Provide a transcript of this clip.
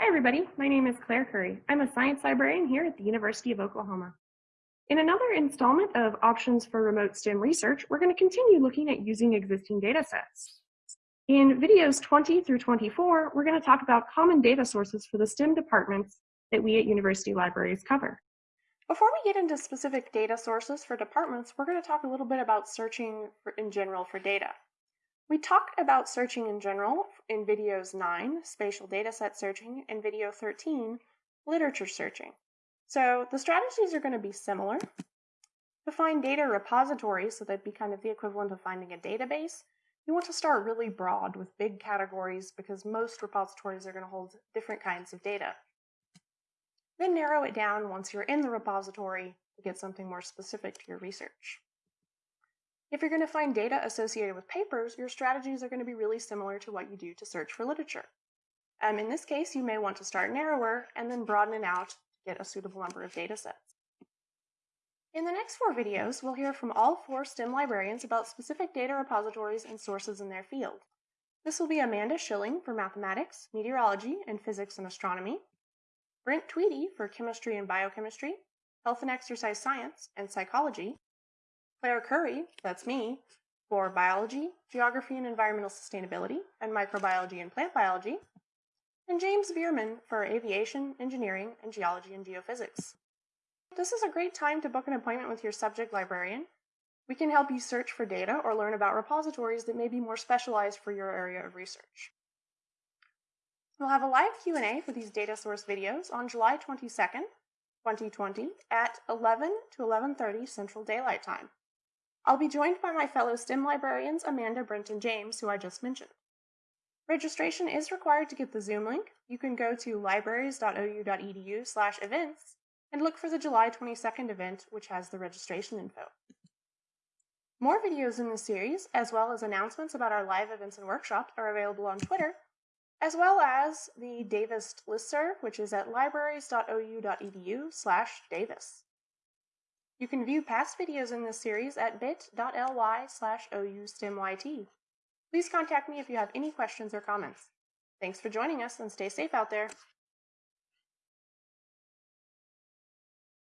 Hi, everybody. My name is Claire Curry. I'm a science librarian here at the University of Oklahoma. In another installment of Options for Remote STEM Research, we're going to continue looking at using existing data sets. In videos 20 through 24, we're going to talk about common data sources for the STEM departments that we at university libraries cover. Before we get into specific data sources for departments, we're going to talk a little bit about searching for, in general for data. We talked about searching in general in videos 9, spatial dataset searching, and video 13, literature searching. So the strategies are going to be similar. To find data repositories, so that'd be kind of the equivalent of finding a database, you want to start really broad with big categories because most repositories are going to hold different kinds of data. Then narrow it down once you're in the repository to get something more specific to your research. If you're going to find data associated with papers, your strategies are going to be really similar to what you do to search for literature. Um, in this case, you may want to start narrower and then broaden it out to get a suitable number of data sets. In the next four videos, we'll hear from all four STEM librarians about specific data repositories and sources in their field. This will be Amanda Schilling for mathematics, meteorology, and physics and astronomy, Brent Tweedy for chemistry and biochemistry, health and exercise science, and psychology, Claire Curry, that's me, for biology, geography and environmental sustainability, and microbiology and plant biology, and James Bierman for aviation, engineering, and geology and geophysics. This is a great time to book an appointment with your subject librarian. We can help you search for data or learn about repositories that may be more specialized for your area of research. We'll have a live Q&A for these data source videos on July 22nd, 2020 at 11 to 11.30 Central Daylight Time. I'll be joined by my fellow STEM librarians Amanda, Brent, and James, who I just mentioned. Registration is required to get the Zoom link. You can go to libraries.ou.edu slash events and look for the July 22nd event, which has the registration info. More videos in this series, as well as announcements about our live events and workshops, are available on Twitter, as well as the Davis listserv, which is at libraries.ou.edu slash Davis. You can view past videos in this series at bit.ly slash oustemyt. Please contact me if you have any questions or comments. Thanks for joining us and stay safe out there.